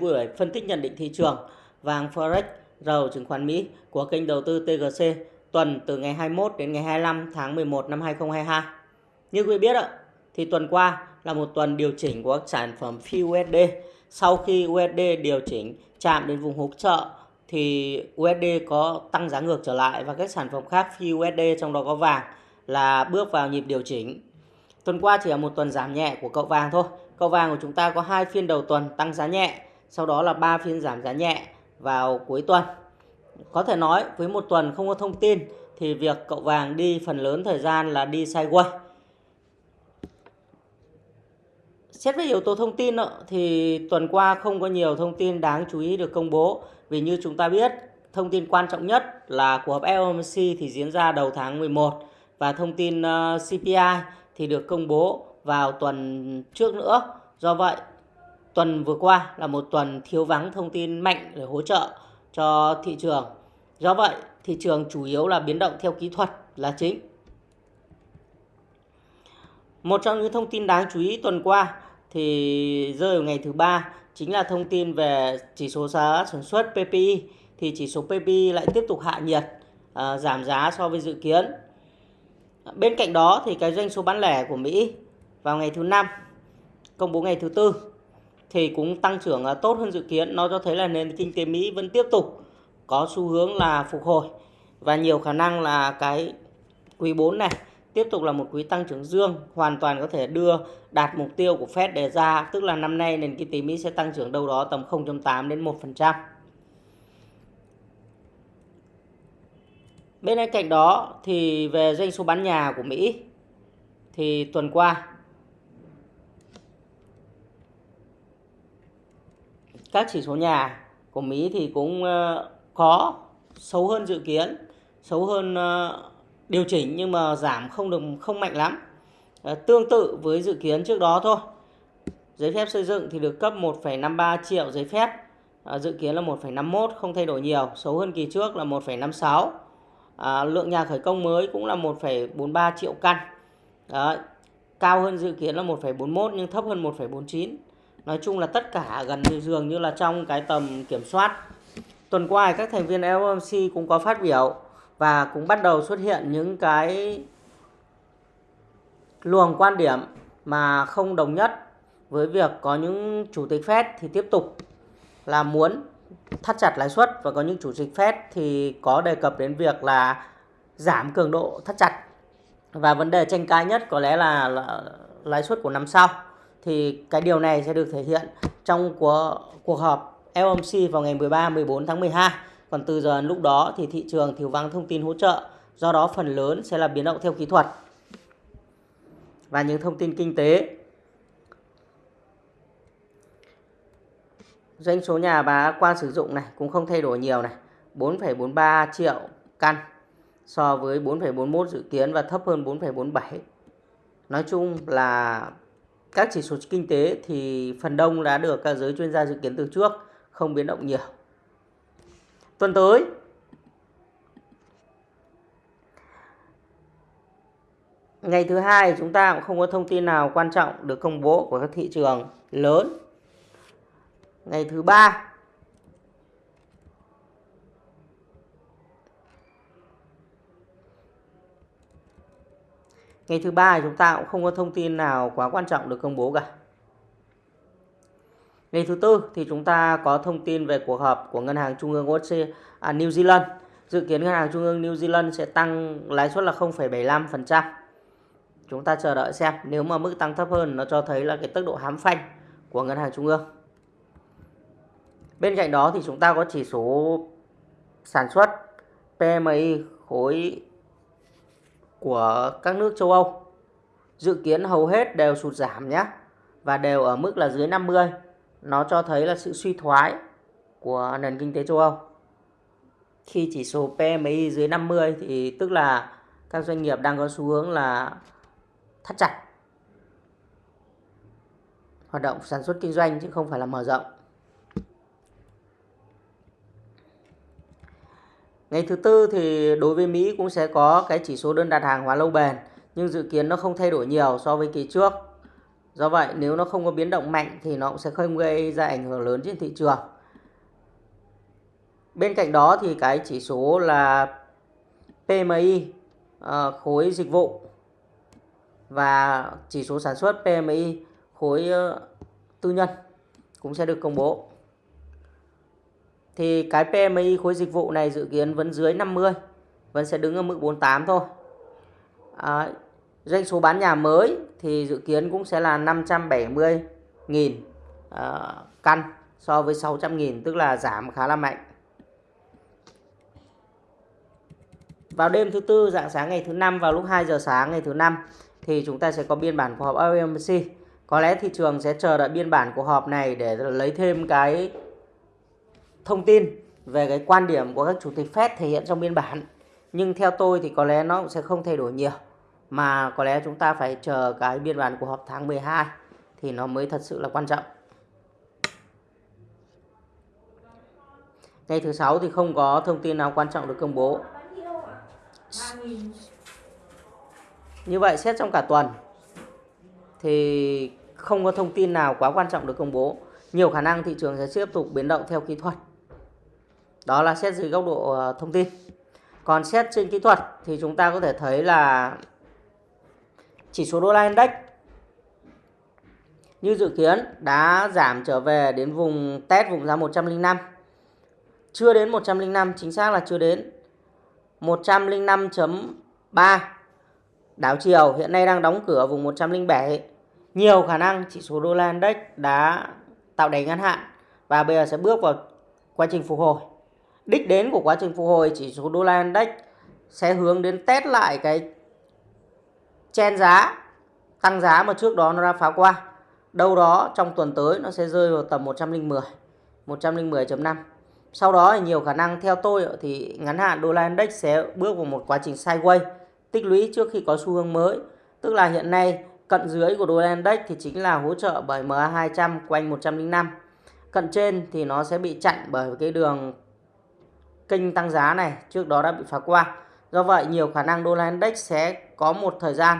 buổi phân tích nhận định thị trường vàng Forex dầu chứng khoán Mỹ của kênh đầu tư TGC tuần từ ngày 21 đến ngày 25 tháng 11 năm 2022. Như quý biết ạ, thì tuần qua là một tuần điều chỉnh của các sản phẩm phi USD. Sau khi USD điều chỉnh chạm đến vùng hỗ trợ thì USD có tăng giá ngược trở lại và các sản phẩm khác phi USD trong đó có vàng là bước vào nhịp điều chỉnh. Tuần qua chỉ là một tuần giảm nhẹ của cậu vàng thôi. Cậu vàng của chúng ta có hai phiên đầu tuần tăng giá nhẹ, sau đó là ba phiên giảm giá nhẹ vào cuối tuần. Có thể nói với một tuần không có thông tin thì việc cậu vàng đi phần lớn thời gian là đi sideways. Xét về yếu tố thông tin thì tuần qua không có nhiều thông tin đáng chú ý được công bố vì như chúng ta biết thông tin quan trọng nhất là cuộc họp FOMC thì diễn ra đầu tháng 11 và thông tin ờ, CPI thì được công bố vào tuần trước nữa. Do vậy, tuần vừa qua là một tuần thiếu vắng thông tin mạnh để hỗ trợ cho thị trường. Do vậy, thị trường chủ yếu là biến động theo kỹ thuật là chính. Một trong những thông tin đáng chú ý tuần qua thì rơi vào ngày thứ ba chính là thông tin về chỉ số giá sản xuất PPI thì chỉ số PPI lại tiếp tục hạ nhiệt à, giảm giá so với dự kiến. Bên cạnh đó thì cái doanh số bán lẻ của Mỹ vào ngày thứ năm công bố ngày thứ tư thì cũng tăng trưởng à, tốt hơn dự kiến. Nó cho thấy là nền kinh tế Mỹ vẫn tiếp tục có xu hướng là phục hồi và nhiều khả năng là cái quý 4 này tiếp tục là một quý tăng trưởng dương, hoàn toàn có thể đưa đạt mục tiêu của Fed đề ra tức là năm nay nền kinh tế Mỹ sẽ tăng trưởng đâu đó tầm 0.8 đến 1%. Bên cạnh đó thì về doanh số bán nhà của Mỹ thì tuần qua các chỉ số nhà của Mỹ thì cũng ờ, có xấu hơn dự kiến, xấu hơn ờ, điều chỉnh nhưng mà giảm không được không mạnh lắm. Ờ, tương tự với dự kiến trước đó thôi. Giấy phép xây dựng thì được cấp 1,53 triệu giấy phép, dự kiến là 1,51 không thay đổi nhiều, xấu hơn kỳ trước là 1,56. À, lượng nhà khởi công mới cũng là 1,43 triệu căn. Đấy, cao hơn dự kiến là 1,41 nhưng thấp hơn 1,49. Nói chung là tất cả gần như dường như là trong cái tầm kiểm soát. Tuần qua các thành viên FOMC cũng có phát biểu và cũng bắt đầu xuất hiện những cái luồng quan điểm mà không đồng nhất với việc có những chủ tịch Fed thì tiếp tục là muốn thắt chặt lãi suất và có những chủ tịch Fed thì có đề cập đến việc là giảm cường độ thắt chặt và vấn đề tranh cãi nhất có lẽ là, là lãi suất của năm sau thì cái điều này sẽ được thể hiện trong cuộc, cuộc họp FOMC vào ngày 13 14 tháng 12 còn từ giờ lúc đó thì thị trường thiếu vắng thông tin hỗ trợ do đó phần lớn sẽ là biến động theo kỹ thuật. Và những thông tin kinh tế. Doanh số nhà bà quan sử dụng này cũng không thay đổi nhiều này 4,43 triệu căn so với 4,41 dự kiến và thấp hơn 4,47 nói chung là các chỉ số kinh tế thì phần đông đã được các giới chuyên gia dự kiến từ trước, không biến động nhiều. Tuần tới, ngày thứ hai chúng ta cũng không có thông tin nào quan trọng được công bố của các thị trường lớn. Ngày thứ ba ngày thứ ba chúng ta cũng không có thông tin nào quá quan trọng được công bố cả. Ngày thứ tư thì chúng ta có thông tin về cuộc họp của ngân hàng trung ương Australia, à, New Zealand. Dự kiến ngân hàng trung ương New Zealand sẽ tăng lãi suất là 0,75% chúng ta chờ đợi xem nếu mà mức tăng thấp hơn nó cho thấy là cái tốc độ hám phanh của ngân hàng trung ương. Bên cạnh đó thì chúng ta có chỉ số sản xuất PMI khối của các nước châu Âu. Dự kiến hầu hết đều sụt giảm nhé, và đều ở mức là dưới 50. Nó cho thấy là sự suy thoái của nền kinh tế châu Âu. Khi chỉ số PMI dưới 50 thì tức là các doanh nghiệp đang có xu hướng là thắt chặt hoạt động sản xuất kinh doanh chứ không phải là mở rộng. Ngày thứ tư thì đối với Mỹ cũng sẽ có cái chỉ số đơn đặt hàng hóa lâu bền, nhưng dự kiến nó không thay đổi nhiều so với kỳ trước. Do vậy, nếu nó không có biến động mạnh thì nó cũng sẽ không gây ra ảnh hưởng lớn trên thị trường. Bên cạnh đó thì cái chỉ số là PMI ờ, khối dịch vụ và chỉ số sản xuất PMI khối ờ, tư nhân cũng sẽ được công bố. Thì cái PMI khối dịch vụ này dự kiến vẫn dưới 50, vẫn sẽ đứng ở mức 48 thôi. À, doanh số bán nhà mới thì dự kiến cũng sẽ là 570.000 à, căn so với 600.000 tức là giảm khá là mạnh. Vào đêm thứ tư dạng sáng ngày thứ năm vào lúc 2 giờ sáng ngày thứ năm thì chúng ta sẽ có biên bản của họp FOMC. Có lẽ thị trường sẽ chờ đợi biên bản của họp này để lấy thêm cái thông tin về cái quan điểm của các chủ tịch Fed thể hiện trong biên bản. Nhưng theo tôi thì có lẽ nó cũng sẽ không thay đổi nhiều. Mà có lẽ chúng ta phải chờ cái biên bản của họp tháng 12 thì nó mới thật sự là quan trọng. Ngày thứ sáu thì không có thông tin nào quan trọng được công bố. Như vậy, xét trong cả tuần thì không có thông tin nào quá quan trọng được công bố. Nhiều khả năng thị trường sẽ tiếp tục biến động theo kỹ thuật. Đó là xét dưới góc độ ờ, thông tin. Còn xét trên kỹ thuật thì chúng ta có thể thấy là chỉ số đô la index như dự kiến đã giảm trở về đến vùng test vùng giá 105. Chưa đến 105, chính xác là chưa đến. 105.3 đảo chiều hiện nay đang đóng cửa vùng 107 nhiều khả năng chỉ số đô la index đã tạo đáy ngắn hạn và bây giờ sẽ bước vào quá trình phục hồi đích đến của quá trình phục hồi, chỉ số đô la index sẽ hướng đến test lại cái chen giá, tăng giá mà trước đó nó đã phá qua đâu đó trong tuần tới nó sẽ rơi vào tầm 110 110.5 sau đó thì nhiều khả năng theo tôi thì ngắn hạn đô la index sẽ bước vào một quá trình sideways, tích lũy trước khi có xu hướng mới. Tức là hiện nay, cận dưới của đô la index thì chính là hỗ trợ bởi MA200 quanh 105. Cận trên thì nó sẽ bị chặn bởi cái đường kênh tăng giá này trước đó đã bị phá qua. Do vậy nhiều khả năng đô la index sẽ có một thời gian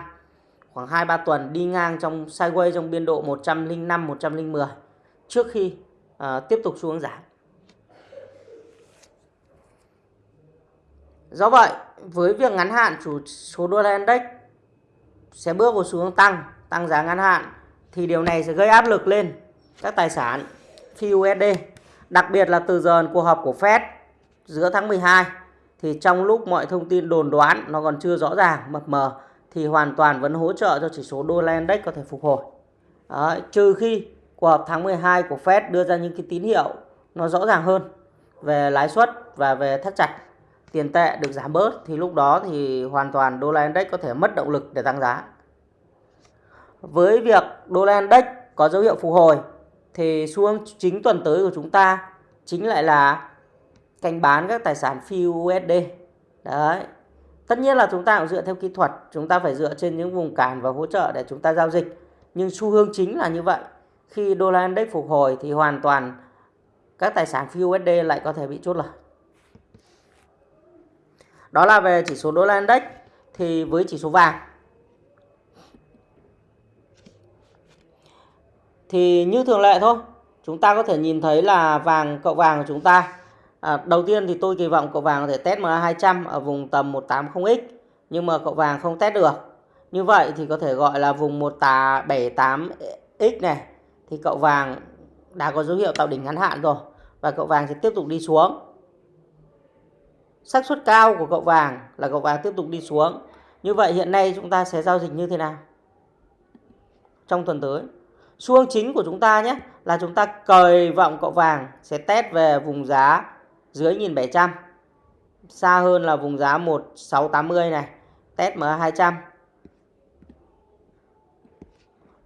khoảng 2-3 tuần đi ngang trong sideways trong biên độ 105 110 trước khi uh, tiếp tục xuống giảm. Do vậy, với việc ngắn hạn chủ số đô la index sẽ bước vào xu hướng tăng, tăng giá ngắn hạn thì điều này sẽ gây áp lực lên các tài sản phi USD. Đặc biệt là từ giờ cuộc họp của Fed giữa tháng 12 thì trong lúc mọi thông tin đồn đoán nó còn chưa rõ ràng, mập mờ thì hoàn toàn vẫn hỗ trợ cho chỉ số đô la index có thể phục hồi. Đấy, trừ khi cuộc họp tháng 12 của Fed đưa ra những cái tín hiệu nó rõ ràng hơn về lãi suất và về thắt chặt tiền tệ được giảm bớt thì lúc đó thì hoàn toàn đô la index có thể mất động lực để tăng giá. Với việc đô la index có dấu hiệu phục hồi thì xu hướng chính tuần tới của chúng ta chính lại là canh bán các tài sản phi USD. Đấy. Tất nhiên là chúng ta cũng dựa theo kỹ thuật, chúng ta phải dựa trên những vùng cản và hỗ trợ để chúng ta giao dịch. Nhưng xu hướng chính là như vậy. Khi đô la index phục hồi thì hoàn toàn các tài sản phi USD lại có thể bị chốt lời. Đó là về chỉ số đô la index thì với chỉ số vàng thì như thường lệ thôi chúng ta có thể nhìn thấy là vàng cậu vàng của chúng ta à, đầu tiên thì tôi kỳ vọng cậu vàng có thể test MA200 ở vùng tầm 180X nhưng mà cậu vàng không test được như vậy thì có thể gọi là vùng 178X này thì cậu vàng đã có dấu hiệu tạo đỉnh ngắn hạn rồi và cậu vàng sẽ tiếp tục đi xuống xác suất cao của cậu vàng là cậu vàng tiếp tục đi xuống. Như vậy hiện nay chúng ta sẽ giao dịch như thế nào? Trong tuần tới. Xu hướng chính của chúng ta nhé là chúng ta kỳ vọng cậu vàng sẽ test về vùng giá dưới 1700. Xa hơn là vùng giá 1680 này, test MA200.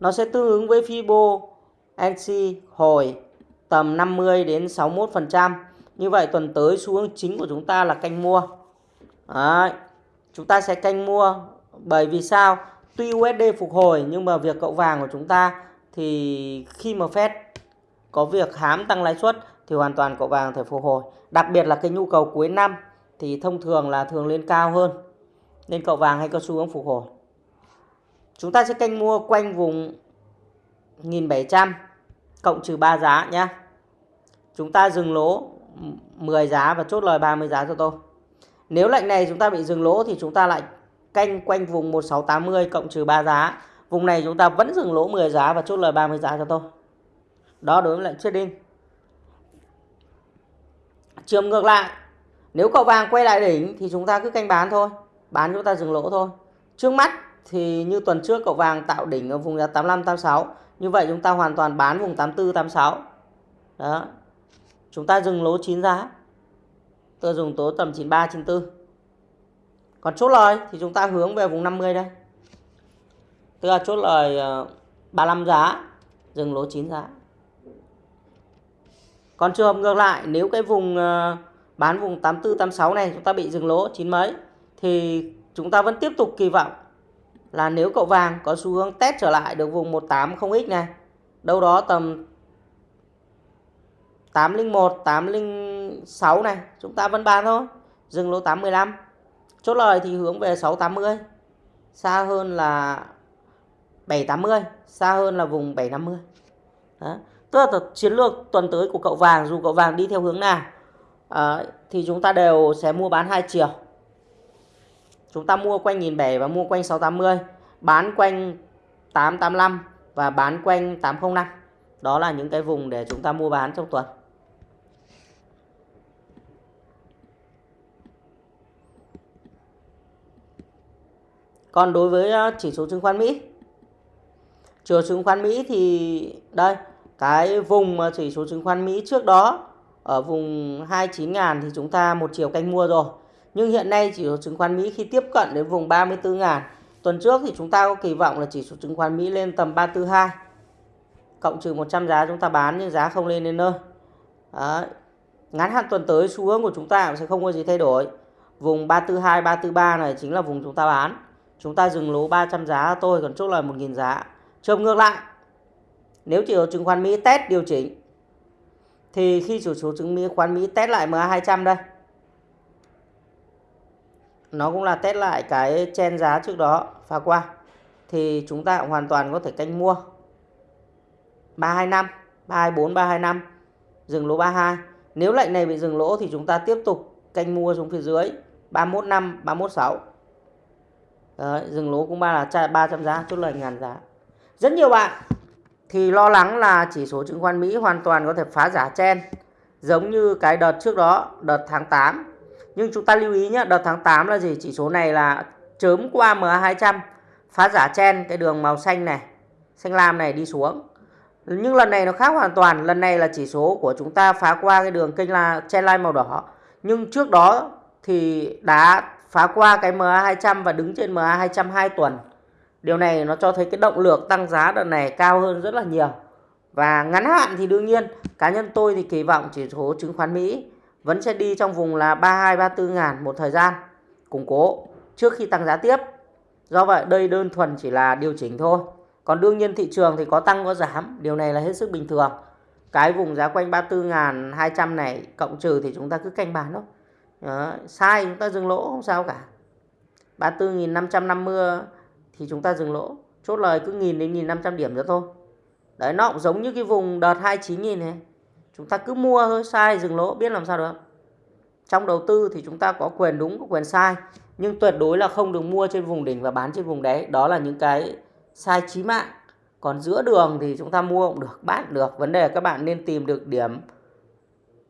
Nó sẽ tương ứng với Fibo NC hồi tầm 50 đến 61%. Như vậy tuần tới xu hướng chính của chúng ta là canh mua. Đấy. Chúng ta sẽ canh mua bởi vì sao? Tuy USD phục hồi nhưng mà việc cậu vàng của chúng ta thì khi mà Fed có việc hám tăng lãi suất thì hoàn toàn cậu vàng thể phục hồi. Đặc biệt là cái nhu cầu cuối năm thì thông thường là thường lên cao hơn. Nên cậu vàng hay có xu hướng phục hồi. Chúng ta sẽ canh mua quanh vùng 1700 cộng trừ 3 giá nhé. Chúng ta dừng lỗ 10 giá và chốt lời 30 giá cho tôi. Nếu lệnh này chúng ta bị dừng lỗ thì chúng ta lại canh quanh vùng 1680 cộng trừ 3 giá. Vùng này chúng ta vẫn dừng lỗ 10 giá và chốt lời 30 giá cho tôi. Đó đối với lệnh trading. Trường ngược lại, nếu cậu vàng quay lại đỉnh thì chúng ta cứ canh bán thôi. Bán chúng ta dừng lỗ thôi. Trước mắt thì như tuần trước cậu vàng tạo đỉnh ở vùng giá 85 86. Như vậy chúng ta hoàn toàn bán vùng 84 86. Đó. Chúng ta dừng lỗ 9 giá. Tôi dùng tố tầm 93 94. Còn chốt lời thì chúng ta hướng về vùng 50 đây. Tức là chốt lời ờ, 35 giá, dừng lỗ 9 giá. Còn trường hợp ngược lại, nếu cái vùng ờ, bán vùng 84 86 này chúng ta bị dừng lỗ chín mấy thì chúng ta vẫn tiếp tục kỳ vọng là nếu cậu vàng có xu hướng test trở lại được vùng 180x này, đâu đó tầm 801, 806 này, chúng ta vẫn bán thôi. Dừng lỗ 815. Chốt lời thì hướng về 680. Xa hơn là 780, xa hơn là vùng 750. Đó. Tức là chiến lược tuần tới của cậu vàng dù cậu vàng đi theo hướng nào à, thì chúng ta đều sẽ mua bán hai chiều. Chúng ta mua quanh 1007 và mua quanh 680, bán quanh 885 và bán quanh 805. Đó là những cái vùng để chúng ta mua bán trong tuần. Còn đối với ờ, chỉ số chứng khoán Mỹ chỉ số chứng khoán Mỹ thì đây cái vùng chỉ số chứng khoán Mỹ trước đó ở vùng 29.000 thì chúng ta một chiều canh mua rồi. Nhưng hiện nay chỉ số chứng khoán Mỹ khi tiếp cận đến vùng 34.000 tuần trước thì chúng ta có kỳ vọng là chỉ số chứng khoán Mỹ lên tầm 342 cộng trừ 100 giá chúng ta bán nhưng giá không lên đến nơi. Đấy. Ngắn hạn tuần tới xu hướng của chúng ta cũng sẽ không có gì thay đổi. Vùng 342 343 này chính là vùng chúng ta bán. Chúng ta dừng lỗ 300 giá tôi còn chốt lời 1.000 giá. Trường ngược lại, nếu chỉ số chứng khoán Mỹ test điều chỉnh thì khi chỉ số chứng khoán Mỹ test lại MA200 đây. Nó cũng là test lại cái chen giá trước đó phá qua. Thì chúng ta hoàn toàn có thể canh mua 325 324 325 dừng lỗ 32 nếu lệnh này bị dừng lỗ thì chúng ta tiếp tục canh mua xuống phía dưới 315 316 Đấy, dừng lỗ cũng ba là 300 giá chốt lời ngàn giá. Rất nhiều bạn thì lo lắng là chỉ số chứng khoán Mỹ hoàn toàn có thể phá giả chen giống như cái đợt trước đó, đợt tháng 8. Nhưng chúng ta lưu ý nhé, đợt tháng 8 là gì? Chỉ số này là chớm qua MA200 phá giả chen cái đường màu xanh này, xanh lam này đi xuống. Nhưng lần này nó khác hoàn toàn, lần này là chỉ số của chúng ta phá qua cái đường kênh là chen line màu đỏ. Nhưng trước đó thì đã phá qua cái MA200 và đứng trên MA200 2 tuần. Điều này nó cho thấy cái động lực tăng giá đợt này cao hơn rất là nhiều. Và ngắn hạn thì đương nhiên cá nhân tôi thì kỳ vọng chỉ số chứng khoán Mỹ vẫn sẽ đi trong vùng là 32 34 ngàn một thời gian củng cố trước khi tăng giá tiếp. Do vậy đây đơn thuần chỉ là điều chỉnh thôi. Còn đương nhiên thị trường thì có tăng có giảm, điều này là hết sức bình thường. Cái vùng giá quanh 34.200 này cộng trừ thì chúng ta cứ canh bán thôi. Đó, sai chúng ta dừng lỗ không sao cả. 34.550 thì chúng ta dừng lỗ. Chốt lời cứ nghìn đến nghìn năm trăm điểm nữa thôi. Đấy nó cũng giống như cái vùng đợt 29 nghìn này. Chúng ta cứ mua thôi, sai dừng lỗ biết làm sao được. Trong đầu tư thì chúng ta có quyền đúng, có quyền sai. Nhưng tuyệt đối là không được mua trên vùng đỉnh và bán trên vùng đáy. Đó là những cái sai chí mạng. Còn giữa đường thì chúng ta mua cũng được, bán cũng được. Vấn đề là các bạn nên tìm được điểm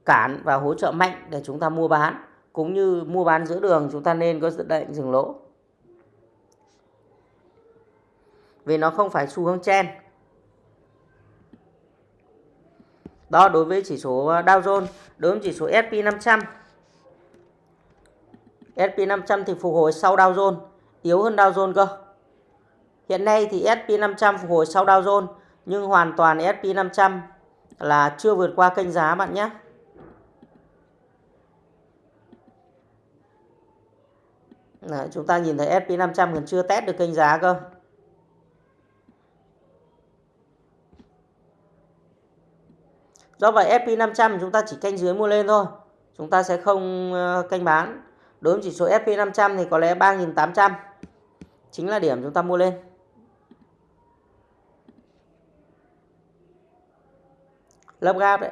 cản và hỗ trợ mạnh để chúng ta mua bán. Cũng như mua bán giữa đường chúng ta nên có dự định dừng lỗ. Vì nó không phải xu hướng chen đó đối với chỉ số ờ, Dow Jones đối với chỉ số S&P 500 S&P 500 thì phục hồi sau Dow Jones yếu hơn Dow Jones cơ. Hiện nay thì S&P 500 phục hồi sau Dow Jones nhưng hoàn toàn S&P 500 là chưa vượt qua kênh giá bạn nhé. Đấy, chúng ta nhìn thấy S&P 500 còn chưa test được kênh giá cơ. Do vậy SP500 chúng ta chỉ canh dưới mua lên thôi. Chúng ta sẽ không ờ, canh bán. Đối với chỉ số SP500 thì có lẽ 3.800 chính là điểm chúng ta mua lên. lớp gap đấy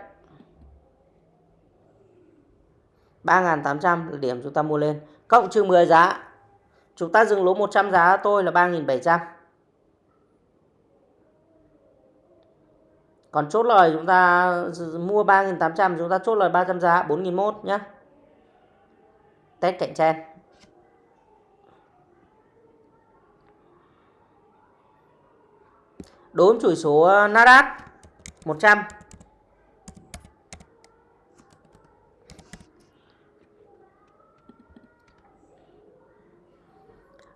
3.800 là điểm chúng ta mua lên cộng trừ 10 giá chúng ta dừng lỗ 100 giá, tôi là 3.700 còn chốt lời chúng ta, mua 3.800 chúng ta chốt lời 300 giá 4.001 nhé test cạnh tranh đốm với số ờ, Nasdaq 100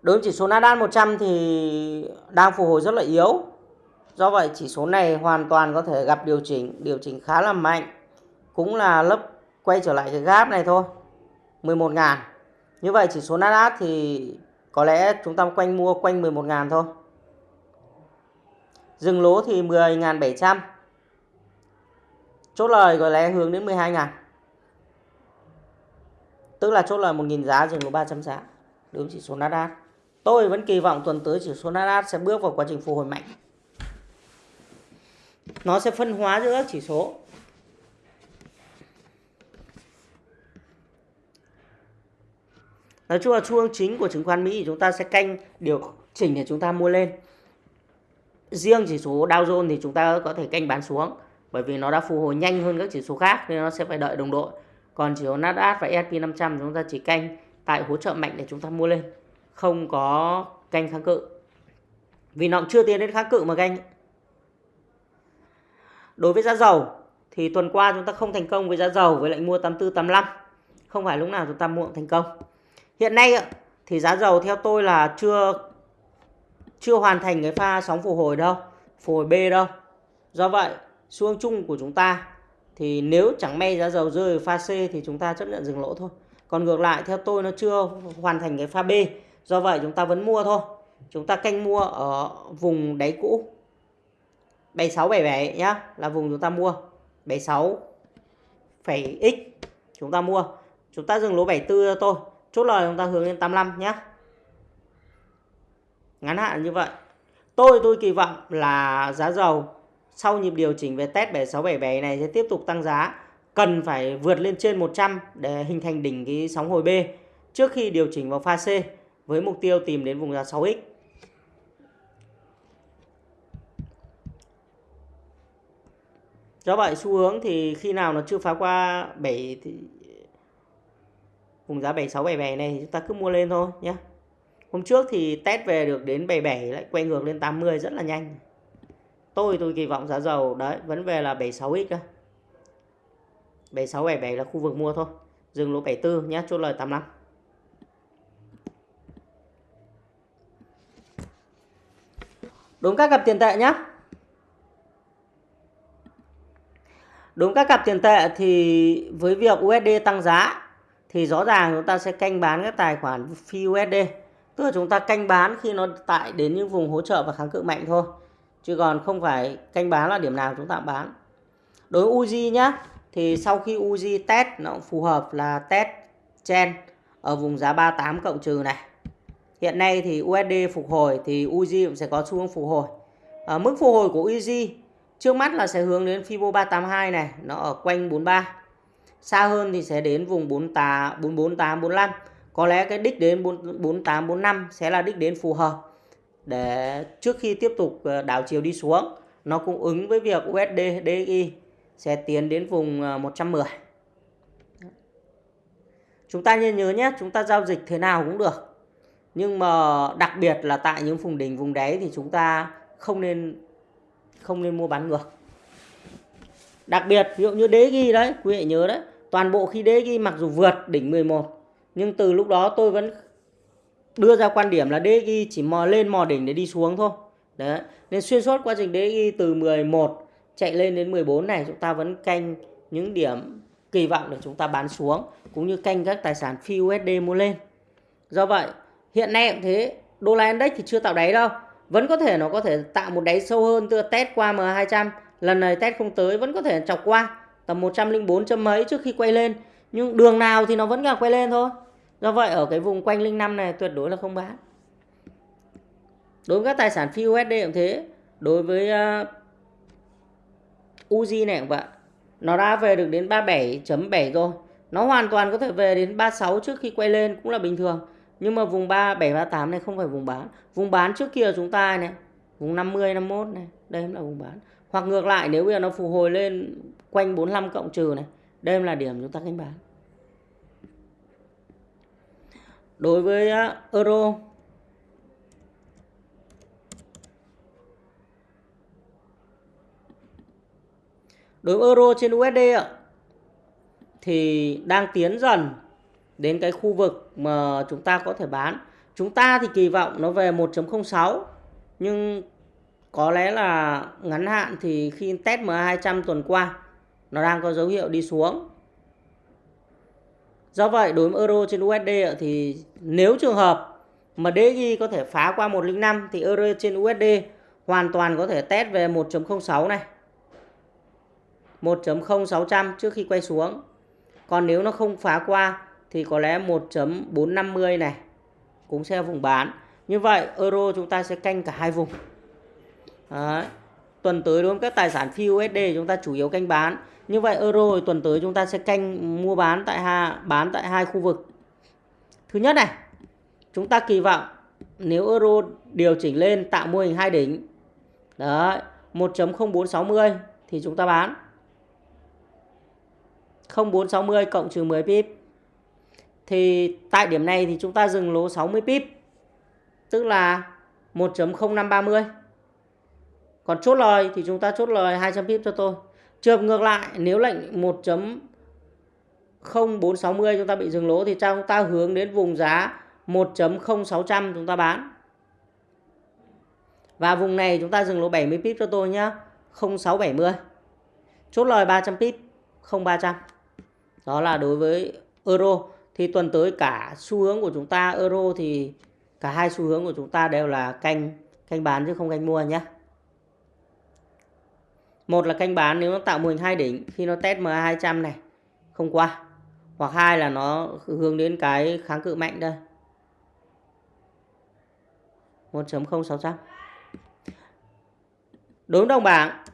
Đối với chỉ số Nasdaq 100 thì đang phục hồi rất là yếu. Do vậy chỉ số này hoàn toàn có thể gặp điều chỉnh, điều chỉnh khá là mạnh. Cũng là lớp quay trở lại cái gap này thôi. 11.000 Như vậy chỉ số Nasdaq thì có lẽ chúng ta quanh mua quanh 11.000 thôi. Dừng lỗ thì 10.700. Chốt lời có lẽ hướng đến 12.000 Tức là chốt lời 1.000 giá dừng lỗ 300 giá. Đối với chỉ số Nasdaq. Tôi vẫn kỳ vọng tuần tới chỉ số Nasdaq sẽ bước vào quá trình phục hồi mạnh. Nó sẽ phân hóa giữa các chỉ số. Nói chung là xu hướng chính của chứng khoán Mỹ thì chúng ta sẽ canh điều chỉnh để chúng ta mua lên. Riêng chỉ số Dow Jones thì chúng ta có thể canh bán xuống, bởi vì nó đã phục hồi nhanh hơn các chỉ số khác nên nó sẽ phải đợi đồng đội. Còn chỉ số Nasdaq và S&P 500 chúng ta chỉ canh tại hỗ trợ mạnh để chúng ta mua lên, không có canh kháng cự vì nó chưa tiến đến kháng cự mà canh đối với giá dầu, thì tuần qua chúng ta không thành công với giá dầu với lệnh mua 84 85 không phải lúc nào chúng ta mua thành công hiện nay thì giá dầu theo tôi là chưa chưa hoàn thành cái pha sóng phục hồi đâu, phục hồi B đâu do vậy, xu hướng chung của chúng ta thì nếu chẳng may giá dầu rơi pha C thì chúng ta chấp nhận dừng lỗ thôi còn ngược lại, theo tôi nó chưa hoàn thành cái pha B, Do vậy chúng ta vẫn mua thôi. Chúng ta canh mua ở vùng đáy cũ. 7677 nhá, là vùng chúng ta mua. 76 phẩy x chúng ta mua. Chúng ta dừng lỗ 74 cho tôi Chốt lời chúng ta hướng lên 85 nhá. Ngắn hạn như vậy. Tôi tôi kỳ vọng là giá dầu sau nhịp điều chỉnh về test 7677 này sẽ tiếp tục tăng giá. Cần phải vượt lên trên 100 để hình thành đỉnh cái sóng hồi B trước khi điều chỉnh vào pha C với mục tiêu tìm đến vùng giá 6x. Do vậy xu hướng thì khi nào nó chưa phá qua 7 thì vùng giá 76 77 này thì chúng ta cứ mua lên thôi nhé. Hôm trước thì test về được đến 77 lại quay ngược lên 80 rất là nhanh. Tôi tôi kỳ vọng giá dầu đấy vẫn về là 76x cơ. 76 77 là khu vực mua thôi. Dừng lỗ 74 nhé, chốt lời 85. Đúng các cặp tiền tệ nhé. Đúng các cặp tiền tệ thì với việc USD tăng giá thì rõ ràng chúng ta sẽ canh bán các tài khoản phi USD. Tức là chúng ta canh bán khi nó tại đến những vùng hỗ trợ và kháng cự mạnh thôi. Chứ còn không phải canh bán là điểm nào chúng ta bán. Đối với UZI nhá, thì sau khi UZI test nó phù hợp là test chen ở vùng giá 38 cộng trừ này. Hiện nay thì USD phục hồi thì UZI cũng sẽ có xu hướng phục hồi. À, mức phục hồi của UZI trước mắt là sẽ hướng đến Fibo 382 này, nó ở quanh 43. Xa hơn thì sẽ đến vùng 48 448 45. Có lẽ cái đích đến 48 45 sẽ là đích đến phù hợp để trước khi tiếp tục ờ, đảo chiều đi xuống nó cũng ứng với việc USD DXY sẽ tiến đến vùng ờ, 110. Chúng ta nên nhớ nhé, chúng ta giao dịch thế nào cũng được nhưng mà đặc biệt là tại những vùng đỉnh vùng đáy thì chúng ta không nên không nên mua bán ngược. Đặc biệt, ví dụ như đế ghi đấy, quý vị nhớ đấy, toàn bộ khi đế ghi mặc dù vượt đỉnh 11 nhưng từ lúc đó tôi vẫn đưa ra quan điểm là đế ghi chỉ mò lên mò đỉnh để đi xuống thôi. Đấy, nên xuyên suốt quá trình đế ghi từ 11 chạy lên đến 14 này, chúng ta vẫn canh những điểm kỳ vọng để chúng ta bán xuống, cũng như canh các tài sản phi USD mua lên. Do vậy, hiện nay cũng thế, đô la index thì chưa tạo đáy đâu vẫn có thể nó có thể tạo một đáy sâu hơn từ test qua M200 lần này test không tới vẫn có thể chọc qua. Tầm 104 chấm mấy trước khi quay lên. Nhưng đường nào thì nó vẫn là quay lên thôi. Do vậy ở cái vùng quanh linh năm này tuyệt đối là không bán. Đối với các tài sản phi USD cũng thế. Đối với ờ, uh, Uzi này cũng vậy. Nó đã về được đến 37.7 rồi. Nó hoàn toàn có thể về đến 36 trước khi quay lên cũng là bình thường nhưng mà vùng 3738 này không phải vùng bán. Vùng bán trước kia chúng ta này, vùng 50 51 này, đây là vùng bán. Hoặc ngược lại, nếu bây giờ nó phục hồi lên quanh 45 cộng trừ này, đây là điểm chúng ta canh bán. Đối với euro, đối với euro trên USD ạ, thì đang tiến dần đến cái khu vực mà chúng ta có thể bán. Chúng ta thì kỳ vọng nó về 1.06 nhưng có lẽ là ngắn hạn thì khi test MA200 tuần qua, nó đang có dấu hiệu đi xuống. Do vậy, đối với euro trên USD thì nếu trường hợp mà DG có thể phá qua 105 thì euro trên USD hoàn toàn có thể test về 1.06 này. 1.0600 trước khi quay xuống. Còn nếu nó không phá qua thì có lẽ 1.450 này cũng sẽ vùng bán. Như vậy euro chúng ta sẽ canh cả hai vùng. Đấy. Tuần tới đối với các tài sản phi USD chúng ta chủ yếu canh bán. Như vậy euro tuần tới chúng ta sẽ canh mua bán tại hai bán tại hai khu vực. Thứ nhất này, chúng ta kỳ vọng nếu euro điều chỉnh lên tạo mô hình hai đỉnh. Đấy, 1.0460 thì chúng ta bán. 0460 cộng trừ 10 pip. Thì tại điểm này thì chúng ta dừng lỗ 60 pip. Tức là 1.0530. Còn chốt lời thì chúng ta chốt lời 200 pip cho tôi. Trường ngược lại nếu lệnh 1.0460 chúng ta bị dừng lỗ thì chúng ta hướng đến vùng giá 1.0600 chúng ta bán. Và vùng này chúng ta dừng lỗ 70 pip cho tôi nhé. 0670. Chốt lời 300 pip, 0300. Đó là đối với euro. Thì tuần tới cả xu hướng của chúng ta euro thì cả hai xu hướng của chúng ta đều là canh canh bán chứ không canh mua nhé. Một là canh bán nếu nó tạo mô hình hai đỉnh, khi nó test MA200 này, không qua. Hoặc hai là nó hướng đến cái kháng cự mạnh đây. 1.0600. Đối với đồng bảng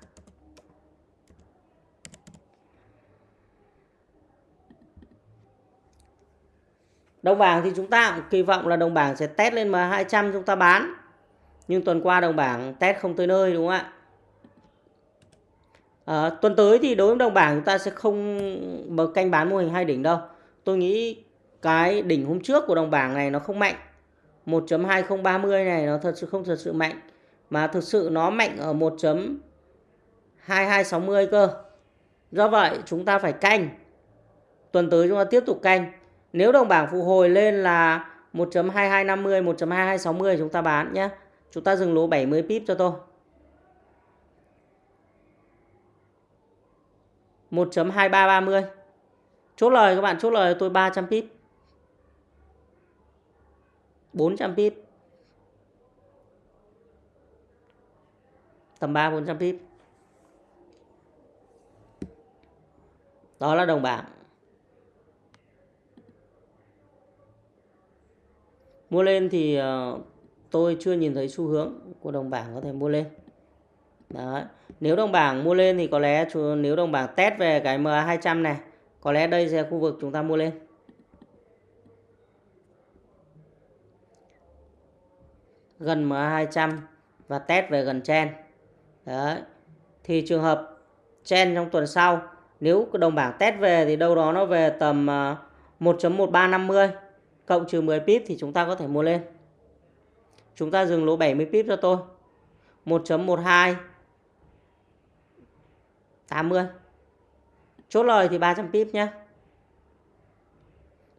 Đồng bảng thì chúng ta cũng kỳ vọng là đồng bảng sẽ test lên M200 chúng ta bán. Nhưng tuần qua đồng bảng test không tới nơi đúng không ạ? À, tuần tới thì đối với đồng bảng chúng ta sẽ không mở canh bán mô hình hai đỉnh đâu. Tôi nghĩ cái đỉnh hôm trước của đồng bảng này nó không mạnh. 1.2030 này nó thật sự không thật sự mạnh. Mà thực sự nó mạnh ở 1.2260 cơ. Do vậy chúng ta phải canh. Tuần tới chúng ta tiếp tục canh nếu đồng bảng phục hồi lên là 1.2250, 1.2260 chúng ta bán nhé. Chúng ta dừng lỗ 70 pip cho tôi. 1.2330. Chốt lời các bạn chốt lời tôi 300 pip. 400 pip. Tầm 3 400 pip. Đó là đồng bảng. Mua lên thì ờ, tôi chưa nhìn thấy xu hướng của đồng bảng có thể mua lên Đấy. nếu đồng bảng mua lên thì có lẽ nếu đồng bảng test về cái MA200 này, có lẽ đây sẽ khu vực chúng ta mua lên gần MA200 và test về gần chen Đấy. thì trường hợp chen trong tuần sau, nếu đồng bảng test về thì đâu đó nó về tầm ờ, 1.1350 cộng trừ 10 pip thì chúng ta có thể mua lên. Chúng ta dừng lỗ 70 pip cho tôi. 1.12 80. Chốt lời thì 300 pip nhé.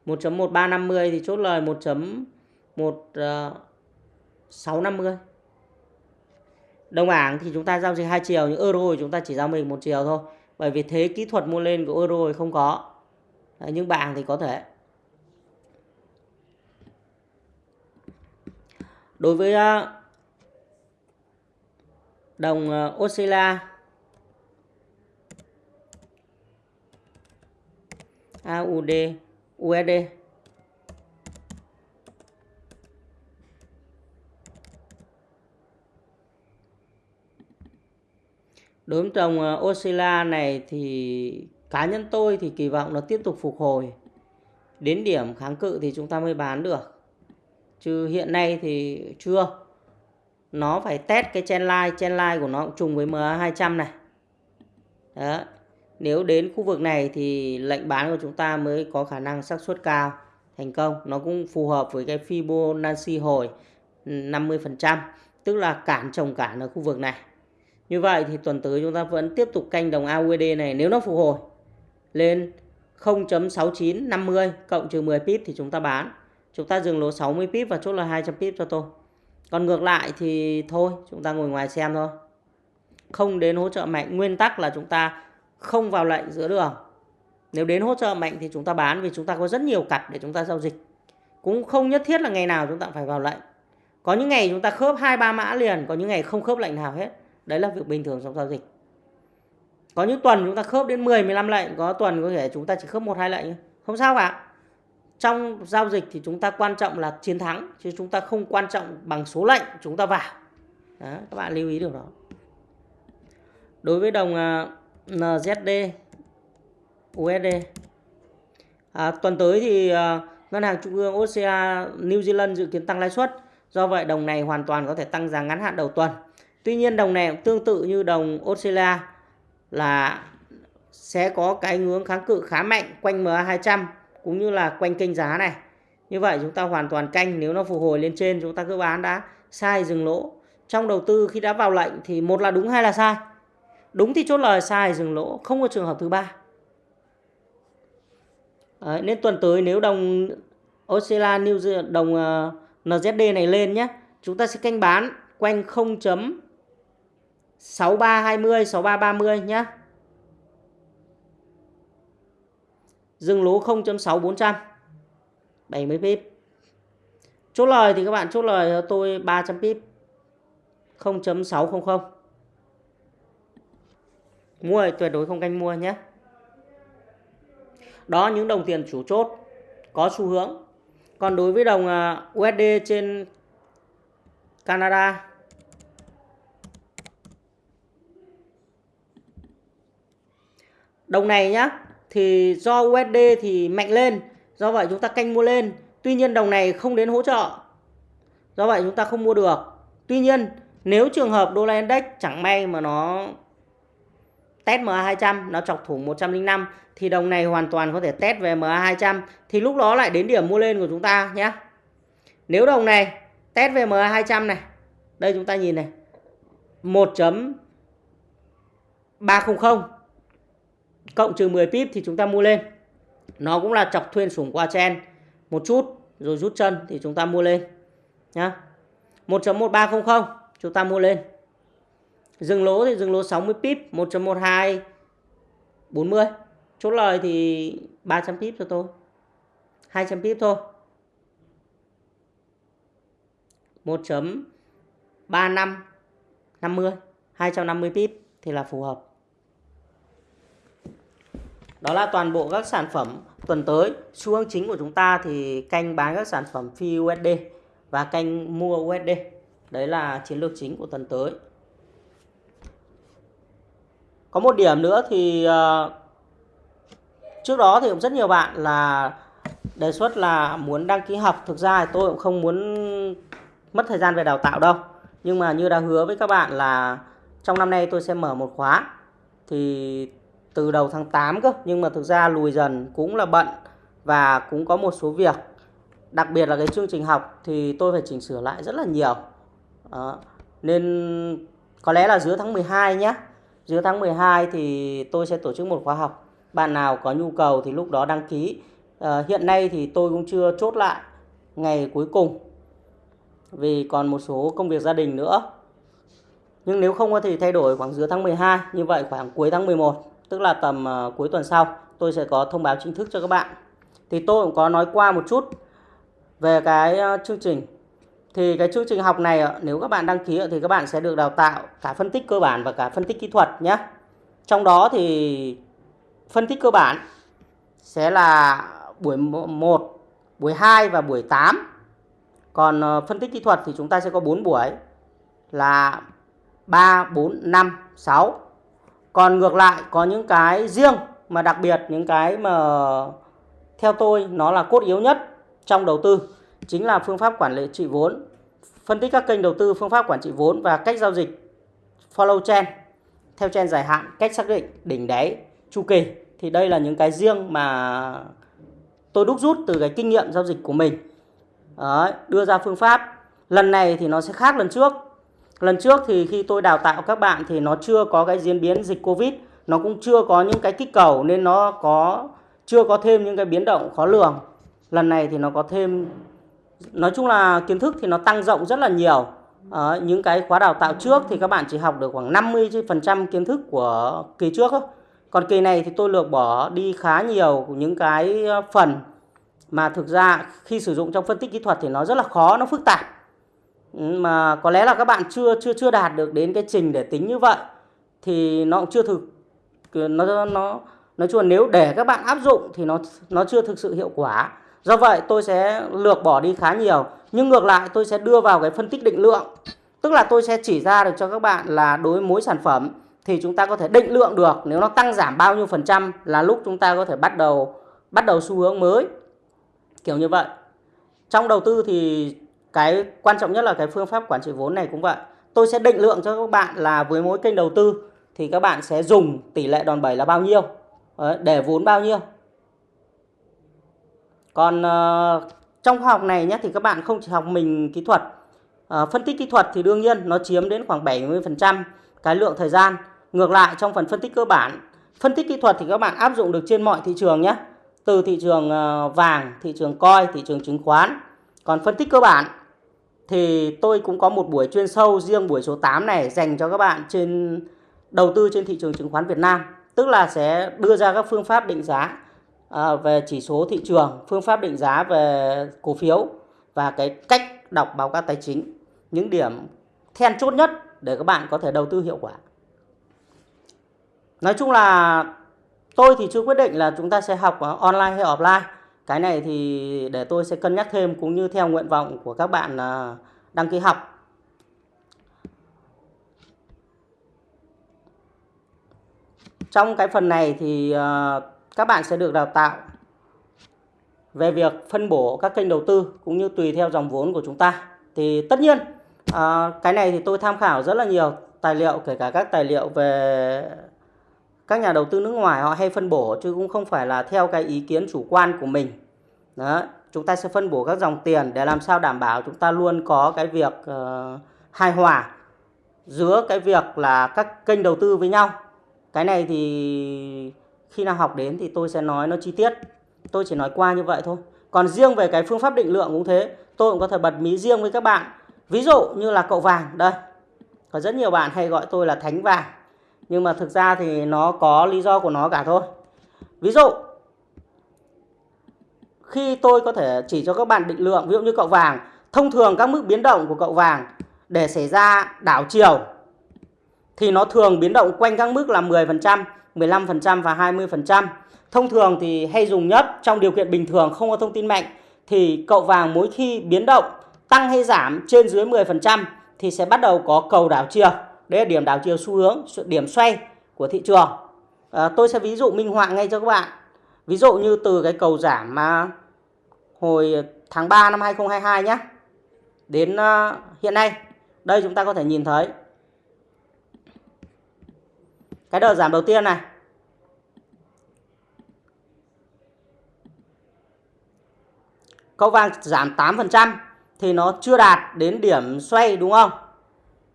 1.1350 thì chốt lời 1.1650. Đồng bảng thì chúng ta giao dịch hai chiều nhưng euro thì chúng ta chỉ giao mình một chiều thôi. Bởi vì thế kỹ thuật mua lên của euro thì không có. Đấy, nhưng bảng thì có thể. Đối với ờ, đồng ờ, Australia AUD USD đối với đồng Australia ờ, Oscilla này thì cá nhân tôi thì kỳ vọng nó tiếp tục phục hồi. Đến điểm kháng cự thì chúng ta mới bán được chứ hiện nay thì chưa. Nó phải test cái chen line chen line của nó cũng trùng với MA 200 này. Đó. Nếu đến khu vực này thì lệnh bán của chúng ta mới có khả năng xác suất cao, thành công. Nó cũng phù hợp với cái Fibonacci hồi 50% tức là cản trồng cản ở khu vực này. Như vậy thì tuần tới chúng ta vẫn tiếp tục canh đồng AUD này nếu nó phục hồi lên 0.6950 cộng trừ 10 pip thì chúng ta bán chúng ta dừng lỗ 60 pip và chốt là 200 pip cho tôi. Còn ngược lại thì thôi, chúng ta ngồi ngoài xem thôi. Không đến hỗ trợ mạnh. Nguyên tắc là chúng ta không vào lệnh giữa đường. Nếu đến hỗ trợ mạnh thì chúng ta bán vì chúng ta có rất nhiều cặp để chúng ta giao dịch. Cũng không nhất thiết là ngày nào chúng ta phải vào lệnh. Có những ngày chúng ta khớp hai, ba mã liền, có những ngày không khớp lệnh nào hết. Đấy là việc bình thường trong giao dịch. Có những tuần chúng ta khớp đến 10 15 lệnh, có tuần có thể chúng ta chỉ khớp một, hai lệnh không sao cả trong giao dịch thì chúng ta quan trọng là chiến thắng chứ chúng ta không quan trọng bằng số lệnh chúng ta vào. Đó, các bạn lưu ý điều đó. Đối với đồng à, NZD USD à, tuần tới thì à, ngân hàng trung ương OCA New Zealand dự kiến tăng lãi suất do vậy đồng này hoàn toàn có thể tăng giá ngắn hạn đầu tuần. Tuy nhiên đồng này cũng tương tự như đồng Australia là sẽ có cái ngưỡng kháng cự khá mạnh quanh MA 200 cũng như là quanh kênh giá này. Như vậy chúng ta hoàn toàn canh nếu nó phục hồi lên trên chúng ta cứ bán đã. Sai dừng lỗ. Trong đầu tư khi đã vào lệnh thì một là đúng hai là sai. Đúng thì chốt lời sai dừng lỗ. Không có trường hợp thứ ba. Đấy, nên tuần tới nếu đồng Australia New Zealand đồng uh, NZD này lên nhé chúng ta sẽ canh bán quanh 0.6320 6330 nhé dừng lỗ 0.6400 70 pip. Chốt lời thì các bạn chốt lời cho tôi 300 pip. 0.600 mua tuyệt đối không canh mua nhé. Đó, những đồng tiền chủ chốt có xu hướng. Còn đối với đồng à, USD trên Canada, đồng này nhá thì do USD thì mạnh lên, do vậy chúng ta canh mua lên. Tuy nhiên đồng này không đến hỗ trợ, do vậy chúng ta không mua được. Tuy nhiên, nếu trường hợp đô la index chẳng may mà nó test MA200 nó chọc thủng 105 thì đồng này hoàn toàn có thể test về MA200 thì lúc đó lại đến điểm mua lên của chúng ta nhé. Nếu đồng này test về MA200 này, đây chúng ta nhìn này 1.300 cộng trừ 10 pip thì chúng ta mua lên. Nó cũng là chọc thuyên sủng qua chen. Một chút, rồi rút chân thì chúng ta mua lên, nhá. 1.1300 chúng ta mua lên. Dừng lỗ thì dừng lỗ 60 pip 1.12 40 chốt lời thì 300 pip cho tôi. 200 pip thôi. 1.35 50 250 pip thì là phù hợp đó là toàn bộ các sản phẩm tuần tới. Xu hướng chính của chúng ta thì canh bán các sản phẩm phi USD và canh mua USD. Đấy là chiến lược chính của tuần tới. Có một điểm nữa thì uh, trước đó thì cũng rất nhiều bạn là đề xuất là muốn đăng ký học. Thực ra thì tôi cũng không muốn mất thời gian về đào tạo đâu. Nhưng mà như đã hứa với các bạn là trong năm nay tôi sẽ mở một khóa. Thì từ đầu tháng 8 cơ. Nhưng mà thực ra lùi dần cũng là bận và cũng có một số việc. Đặc biệt là cái chương trình học thì tôi phải chỉnh sửa lại rất là nhiều. Đó. nên có lẽ là giữa tháng 12 nhé giữa tháng 12 thì tôi sẽ tổ chức một khóa học. Bạn nào có nhu cầu thì lúc đó đăng ký. À, hiện nay thì tôi cũng chưa chốt lại ngày cuối cùng vì còn một số công việc gia đình nữa. Nhưng nếu không có thì thay đổi khoảng giữa tháng 12 như vậy khoảng cuối tháng 11 tức là tầm uh, cuối tuần sau tôi sẽ có thông báo chính thức cho các bạn. Thì tôi cũng có nói qua một chút về cái uh, chương trình. Thì cái chương trình học này uh, nếu các bạn đăng ký uh, thì các bạn sẽ được đào tạo cả phân tích cơ bản và cả phân tích kỹ thuật nhé trong đó thì phân tích cơ bản sẽ là buổi 1 buổi 2 và buổi 8 còn uh, phân tích kỹ thuật thì chúng ta sẽ có 4 buổi là 3, 4, 5, 6 còn ngược lại có những cái riêng mà đặc biệt những cái mà theo tôi nó là cốt yếu nhất trong đầu tư chính là phương pháp quản lý trị vốn. Phân tích các kênh đầu tư phương pháp quản trị vốn và cách giao dịch follow trend theo trend dài hạn cách xác định đỉnh đáy chu kỳ. Thì đây là những cái riêng mà tôi đúc rút từ cái kinh nghiệm giao dịch của mình. Đấy, đưa ra phương pháp. Lần này thì nó sẽ khác lần trước lần trước thì khi tôi đào tạo các bạn thì nó chưa có cái diễn biến dịch covid nó cũng chưa có những cái kích cầu nên nó có chưa có thêm những cái biến động khó lường. Lần này thì nó có thêm nói chung là kiến thức thì nó tăng rộng rất là nhiều. À, những cái khóa đào tạo trước thì các bạn chỉ học được khoảng 50% kiến thức của kỳ trước thôi. Còn kỳ này thì tôi lược bỏ đi khá nhiều những cái ờ, phần mà thực ra khi sử dụng trong phân tích kỹ thuật thì nó rất là khó nó phức tạp mà có lẽ là các bạn chưa chưa chưa đạt được đến cái trình để tính như vậy, thì nó cũng chưa thực nó nó, nói chung là nếu để các bạn áp dụng thì nó nó chưa thực sự hiệu quả. Do vậy tôi sẽ lược bỏ đi khá nhiều, nhưng ngược lại tôi sẽ đưa vào cái phân tích định lượng. Tức là tôi sẽ chỉ ra được cho các bạn là đối với mỗi sản phẩm thì chúng ta có thể định lượng được, nếu nó tăng giảm bao nhiêu phần trăm là lúc chúng ta có thể bắt đầu bắt đầu xu hướng mới. Kiểu như vậy. Trong đầu tư thì cái quan trọng nhất là cái phương pháp quản trị vốn này cũng vậy. Tôi sẽ định lượng cho các bạn là với mỗi kênh đầu tư thì các bạn sẽ dùng tỷ lệ đòn bẩy là bao nhiêu? Để vốn bao nhiêu? Còn uh, trong khoa học này nhé thì các bạn không chỉ học mình kỹ thuật uh, phân tích kỹ thuật thì đương nhiên nó chiếm đến khoảng 70% cái lượng thời gian. Ngược lại trong phần phân tích cơ bản phân tích kỹ thuật thì các bạn áp dụng được trên mọi thị trường nhé từ thị trường ờ, vàng thị trường coi thị trường chứng khoán. Còn phân tích cơ bản thì tôi cũng có một buổi chuyên sâu riêng buổi số 8 này dành cho các bạn trên đầu tư trên thị trường chứng khoán Việt Nam tức là sẽ đưa ra các phương pháp định giá à, về chỉ số thị trường, phương pháp định giá về cổ phiếu và cái cách đọc báo cáo tài chính, những điểm then chốt nhất để các bạn có thể đầu tư hiệu quả. Nói chung là tôi thì chưa quyết định là chúng ta sẽ học online hay offline. Cái này thì để tôi sẽ cân nhắc thêm cũng như theo nguyện vọng của các bạn à, đăng ký học. Trong cái phần này thì à, các bạn sẽ được đào tạo về việc phân bổ các kênh đầu tư cũng như tùy theo dòng vốn của chúng ta. Thì tất nhiên à, cái này thì tôi tham khảo rất là nhiều tài liệu, kể cả các tài liệu về các nhà đầu tư nước ngoài họ hay phân bổ chứ cũng không phải là theo cái ý kiến chủ quan của mình. Đó, chúng ta sẽ phân bổ các dòng tiền để làm sao đảm bảo chúng ta luôn có cái việc uh, hài hòa giữa cái việc là các kênh đầu tư với nhau. Cái này thì khi nào học đến thì tôi sẽ nói nó chi tiết. Tôi chỉ nói qua như vậy thôi. Còn riêng về cái phương pháp định lượng cũng thế tôi cũng có thể bật mí riêng với các bạn. Ví dụ như là cậu vàng đây. Có rất nhiều bạn hay gọi tôi là thánh vàng nhưng mà thực ra thì nó có lý do của nó cả thôi ví dụ, khi tôi có thể chỉ cho các bạn định lượng, ví dụ như cậu vàng, thông thường các mức biến động của cậu vàng để xảy ra đảo chiều thì nó thường biến động quanh các mức là 10% 15% và 20%. Thông thường thì hay dùng nhất, trong điều kiện bình thường không có thông tin mạnh, thì cậu vàng mỗi khi biến động tăng hay giảm trên dưới 10% thì sẽ bắt đầu có cầu đảo chiều. Đấy là điểm đảo chiều xu hướng, điểm xoay của thị trường. À, tôi sẽ ví dụ minh họa ngay cho các bạn. Ví dụ như từ cái cầu giảm mà hồi tháng 3 năm 2022 nhé. Đến uh, hiện nay, đây chúng ta có thể nhìn thấy cái đợt giảm đầu tiên này cậu vàng giảm 8% thì nó chưa đạt đến điểm xoay đúng không?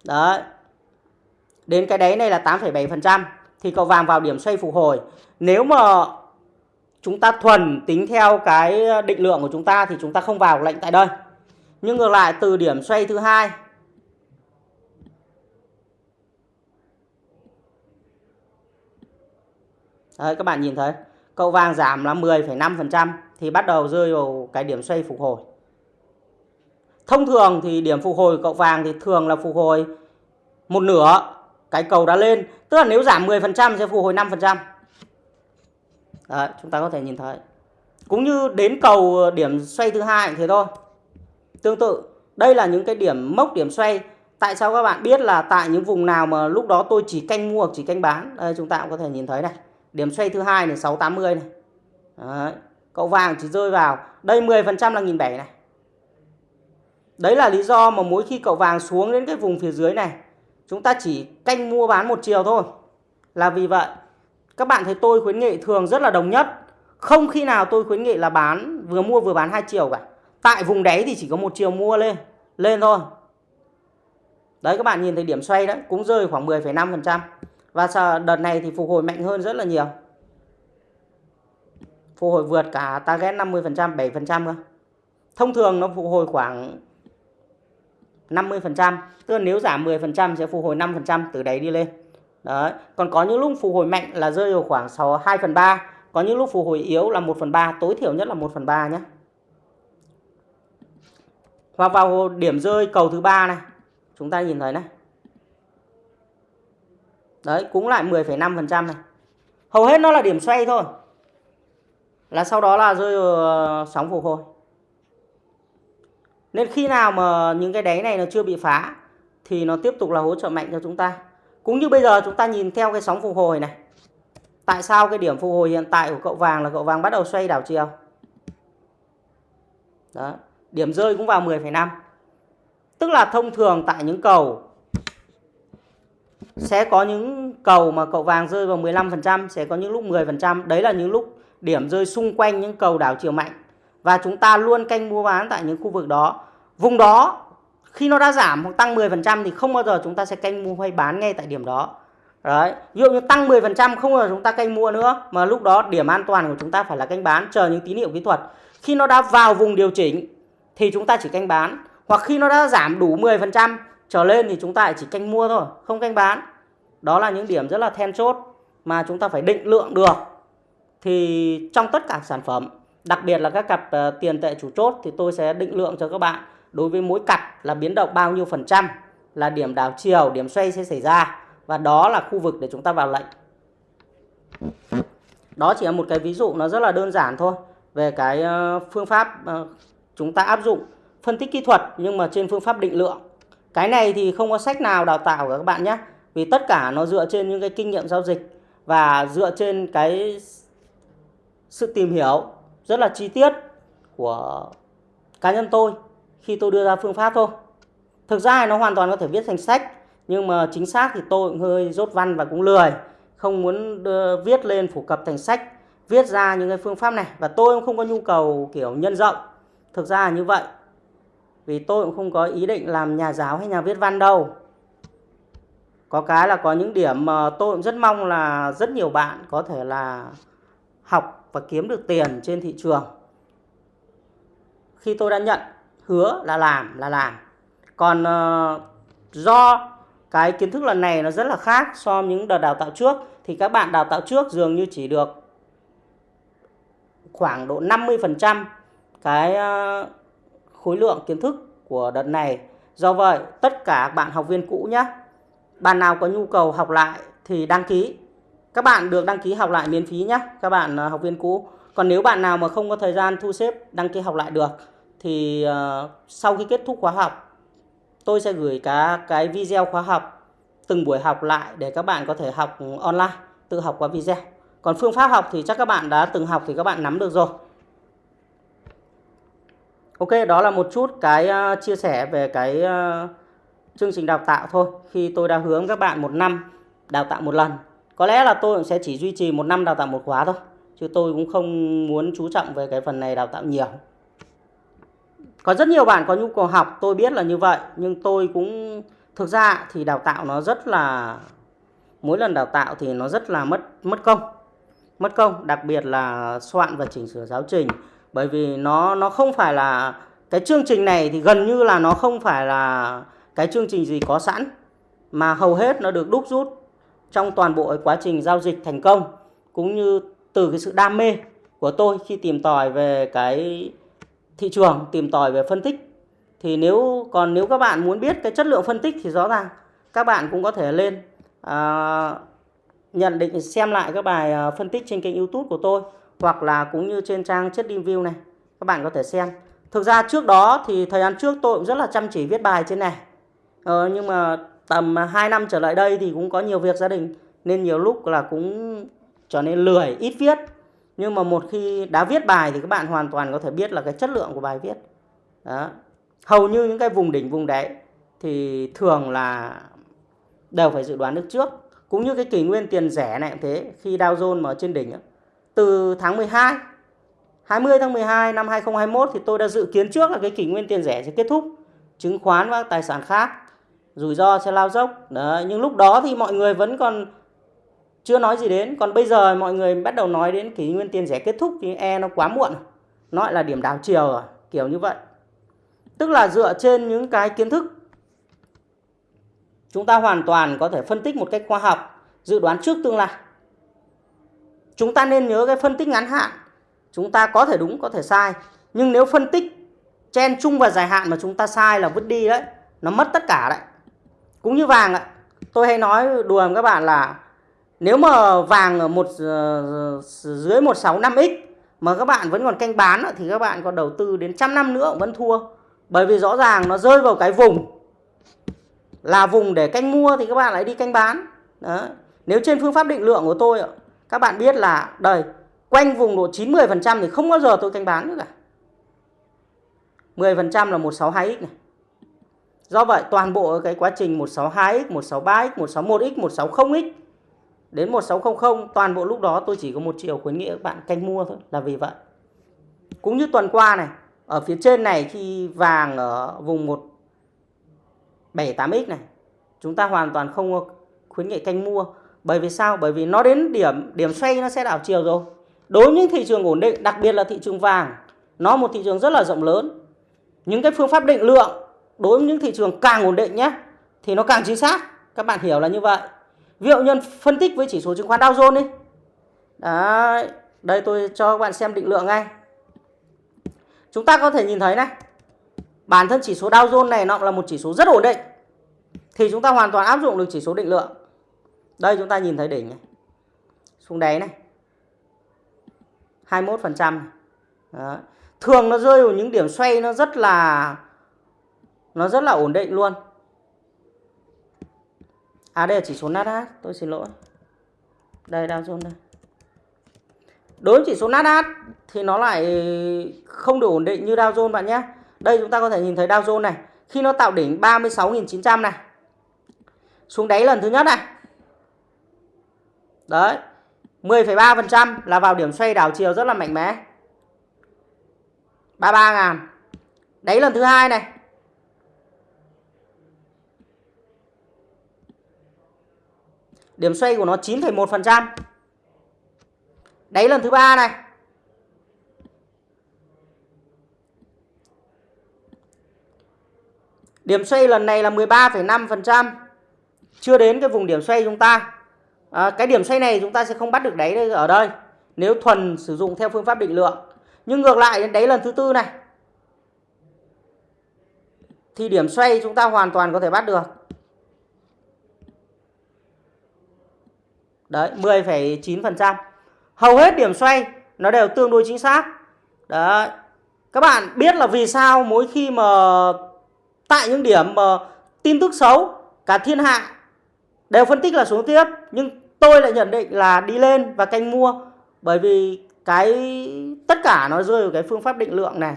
Đấy. Đến cái đấy này là 8,7% thì cậu vàng vào điểm xoay phục hồi. Nếu mà chúng ta thuần tính theo cái định lượng của chúng ta thì chúng ta không vào lệnh tại đây. Nhưng ngược lại từ điểm xoay thứ hai Đấy, các bạn nhìn thấy cậu vàng giảm là 10,5% thì bắt đầu rơi vào cái điểm xoay phục hồi. Thông thường thì điểm phục hồi cậu vàng thì thường là phục hồi một nửa cái cầu đã lên. Tức là nếu giảm 10% sẽ phục hồi 5%. Đấy, chúng ta có thể nhìn thấy. Cũng như đến cầu ờ, điểm xoay thứ hai thế thôi. Tương tự, đây là những cái điểm mốc điểm xoay Tại sao các bạn biết là tại những vùng nào mà lúc đó tôi chỉ canh mua hoặc chỉ canh bán? Đây chúng ta cũng có thể nhìn thấy này. Điểm xoay thứ hai này 680 này. Đấy. Cậu vàng chỉ rơi vào đây 10% là 1007 này. Đấy là lý do mà mỗi khi cậu vàng xuống đến cái vùng phía dưới này, chúng ta chỉ canh mua bán một chiều thôi. Là vì vậy, các bạn thấy tôi khuyến nghị thường rất là đồng nhất. Không khi nào tôi khuyến nghị là bán vừa mua vừa bán hai chiều cả. Tại vùng đáy thì chỉ có một chiều mua lên, lên thôi. Đấy các bạn nhìn thấy điểm xoay đấy, cũng rơi khoảng 10,5%. Và đợt này thì phục hồi mạnh hơn rất là nhiều. Phục hồi vượt cả target 50%, 7% cơ. Thông thường nó phục hồi khoảng 50%, tức là nếu giảm 10% sẽ phục hồi 5% từ đấy đi lên. Đấy. Còn có những lúc phục hồi mạnh là rơi vào khoảng 6, 2 phần 3, có những lúc phục hồi yếu là 1 phần 3, tối thiểu nhất là 1 phần 3 nhé. Hoặc vào điểm rơi cầu thứ ba này, chúng ta nhìn thấy này. Đấy, cũng lại 10,5% này. Hầu hết nó là điểm xoay thôi. Là sau đó là rơi vào ờ, sóng phục hồi. Nên khi nào mà những cái đáy này nó chưa bị phá thì nó tiếp tục là hỗ trợ mạnh cho chúng ta. Cũng như bây giờ chúng ta nhìn theo cái sóng phục hồi này. Tại sao cái điểm phục hồi hiện tại của cậu vàng là cậu vàng bắt đầu xoay đảo chiều? Đó. Điểm rơi cũng vào 10,5. Tức là thông thường tại những cầu sẽ có những cầu mà cậu vàng rơi vào 15%, sẽ có những lúc 10%. Đấy là những lúc điểm rơi xung quanh những cầu đảo chiều mạnh. Và chúng ta luôn canh mua bán tại những khu vực đó. Vùng đó khi nó đã giảm hoặc tăng 10% thì không bao giờ chúng ta sẽ canh mua hay bán ngay tại điểm đó. Đấy, ví dụ như tăng 10% không bao giờ chúng ta canh mua nữa mà lúc đó điểm an toàn của chúng ta phải là canh bán chờ những tín hiệu kỹ thuật. Khi nó đã vào vùng điều chỉnh thì chúng ta chỉ canh bán hoặc khi nó đã giảm đủ 10% trở lên thì chúng ta chỉ canh mua thôi, không canh bán. Đó là những điểm rất là then chốt mà chúng ta phải định lượng được. Thì trong tất cả sản phẩm, đặc biệt là các cặp ờ, tiền tệ chủ chốt thì tôi sẽ định lượng cho các bạn đối với mỗi cặp là biến động bao nhiêu phần trăm là điểm đảo chiều, điểm xoay sẽ xảy ra và đó là khu vực để chúng ta vào lệnh. Đó chỉ là một cái ví dụ nó rất là đơn giản thôi về cái ờ, phương pháp ờ, chúng ta áp dụng phân tích kỹ thuật nhưng mà trên phương pháp định lượng. Cái này thì không có sách nào đào tạo cả các bạn nhé. Vì tất cả nó dựa trên những cái kinh nghiệm giao dịch và dựa trên cái sự tìm hiểu rất là chi tiết của cá nhân tôi khi tôi đưa ra phương pháp thôi. Thực ra nó hoàn toàn có thể viết thành sách nhưng mà chính xác thì tôi cũng hơi rốt văn và cũng lười không muốn đưa, viết lên phổ cập thành sách viết ra những cái phương pháp này. Và tôi cũng không có nhu cầu kiểu nhân rộng. Thực ra là như vậy. Vì tôi cũng không có ý định làm nhà giáo hay nhà viết văn đâu. Có cái là có những điểm mà tôi cũng rất mong là rất nhiều bạn có thể là học và kiếm được tiền trên thị trường khi tôi đã nhận hứa là làm là làm còn uh, do cái kiến thức lần này nó rất là khác so với những đợt đào tạo trước thì các bạn đào tạo trước dường như chỉ được khoảng độ 50% cái uh, khối lượng kiến thức của đợt này. Do vậy, tất cả bạn học viên cũ nhé, bạn nào có nhu cầu học lại thì đăng ký. Các bạn được đăng ký học lại miễn phí nhé, các bạn uh, học viên cũ. Còn nếu bạn nào mà không có thời gian thu xếp đăng ký học lại được thì uh, sau khi kết thúc khóa học tôi sẽ gửi cả cái video khóa học từng buổi học lại để các bạn có thể học online, tự học qua video. Còn phương pháp học thì chắc các bạn đã từng học thì các bạn nắm được rồi. Ok, đó là một chút cái uh, chia sẻ về cái uh, chương trình đào tạo thôi. Khi tôi đã hướng các bạn một năm đào tạo một lần. Có lẽ là tôi sẽ chỉ duy trì một năm đào tạo một khóa thôi. Chứ tôi cũng không muốn chú trọng về cái phần này đào tạo nhiều. Có rất nhiều bạn có nhu cầu học, tôi biết là như vậy. Nhưng tôi cũng thực ra thì đào tạo nó rất là mỗi lần đào tạo thì nó rất là mất mất công mất công đặc biệt là soạn và chỉnh sửa giáo trình bởi vì nó nó không phải là cái chương trình này thì gần như là nó không phải là cái chương trình gì có sẵn mà hầu hết nó được đúc rút trong toàn bộ quá trình giao dịch thành công cũng như từ cái sự đam mê của tôi khi tìm tòi về cái thị trường tìm tòi về phân tích. Thì nếu còn nếu các bạn muốn biết cái chất lượng phân tích thì rõ ràng các bạn cũng có thể lên à, nhận định xem lại các bài à, phân tích trên kênh YouTube của tôi hoặc là cũng như trên trang chất review này. Các bạn có thể xem. Thực ra trước đó thì thời gian trước tôi cũng rất là chăm chỉ viết bài trên này. Ờ, nhưng mà tầm à, 2 năm trở lại đây thì cũng có nhiều việc gia đình, nên nhiều lúc là cũng trở nên lười, ít viết. Nhưng mà một khi đã viết bài thì các bạn hoàn toàn có thể biết là cái chất lượng của bài viết. Đó. Hầu như những cái vùng đỉnh, vùng đáy thì thường là đều phải dự đoán được trước. Cũng như cái kỷ nguyên tiền rẻ này cũng thế, khi Dow Jones mà trên đỉnh từ tháng 12 20 tháng 12 năm 2021 thì tôi đã dự kiến trước là cái kỷ nguyên tiền rẻ sẽ kết thúc, chứng khoán và tài sản khác rủi ro sẽ lao dốc. Đấy, nhưng lúc đó thì mọi người vẫn còn chưa nói gì đến. Còn bây giờ mọi người bắt đầu nói đến kỷ nguyên tiền rẻ kết thúc thì e nó quá muộn nó lại là điểm đảo chiều rồi kiểu như vậy. Tức là dựa trên những cái kiến thức chúng ta hoàn toàn có thể phân tích một cách khoa học dự đoán trước tương lai. Chúng ta nên nhớ cái phân tích ngắn hạn. Chúng ta có thể đúng có thể sai. Nhưng nếu phân tích chen chung và dài hạn mà chúng ta sai là vứt đi đấy nó mất tất cả đấy cũng như vàng ạ. Tôi hay nói đùa với các bạn là nếu mà vàng ở một ờ, ờ, dưới 165x mà các bạn vẫn còn canh bán thì các bạn còn đầu tư đến trăm năm nữa vẫn thua. Bởi vì rõ ràng nó rơi vào cái vùng, là vùng để canh mua thì các bạn lại đi canh bán. Đó. nếu trên phương pháp định lượng của tôi các bạn biết là đây quanh vùng độ 90% thì không bao giờ tôi canh bán nữa cả. 10% là 162x này do vậy, toàn bộ cái quá trình 162x 163x 161x 160x đến 1600 toàn bộ lúc đó tôi chỉ có một chiều khuyến nghị các bạn canh mua thôi, là vì vậy. Cũng như tuần qua này, ở phía trên này khi vàng ở vùng 178x này, chúng ta hoàn toàn không khuyến nghị canh mua. Bởi vì sao? Bởi vì nó đến điểm điểm xoay nó sẽ đảo chiều rồi. Đối với những thị trường ổn định, đặc biệt là thị trường vàng, nó một thị trường rất là rộng lớn. Những cái phương pháp định lượng đối với những thị trường càng ổn định nhé thì nó càng chính xác. Các bạn hiểu là như vậy. Ví dụ nhân phân tích với chỉ số chứng khoán Dow Jones đi. Đấy, đây tôi cho các bạn xem định lượng ngay. Chúng ta có thể nhìn thấy này bản thân chỉ số Dow Jones này nó là một chỉ số rất ổn định thì chúng ta hoàn toàn áp dụng được chỉ số định lượng. Đây chúng ta nhìn thấy đỉnh này. Xuống đáy này. 21% Đó. thường nó rơi vào những điểm xoay nó rất là nó rất là ổn định luôn À đây là chỉ số Nasdaq, tôi xin lỗi. Đây Dow Jones đây. Đối với chỉ số Nasdaq thì nó lại không được ổn định như Dow Jones bạn nhé. Đây chúng ta có thể nhìn thấy Dow Jones này, khi nó tạo đỉnh 36.900 này. Xuống đáy lần thứ nhất này. Đấy. 10,3% là vào điểm xoay đảo chiều rất là mạnh mẽ. 33 ngàn. Đáy lần thứ hai này. Điểm xoay của nó 9,1%. Đáy lần thứ ba này. Điểm xoay lần này là 13,5%. Chưa đến cái vùng điểm xoay chúng ta. À, cái điểm xoay này chúng ta sẽ không bắt được đáy ở đây. Nếu thuần sử dụng theo phương pháp định lượng. Nhưng ngược lại đến đáy lần thứ tư này. Thì điểm xoay chúng ta hoàn toàn có thể bắt được. Đấy, 10,9%. Hầu hết điểm xoay nó đều tương đối chính xác. Đấy. Các bạn biết là vì sao mỗi khi mà tại những điểm mà tin tức xấu cả thiên hạ đều phân tích là xuống tiếp nhưng tôi lại nhận định là đi lên và canh mua bởi vì cái tất cả nó rơi vào cái phương pháp định lượng này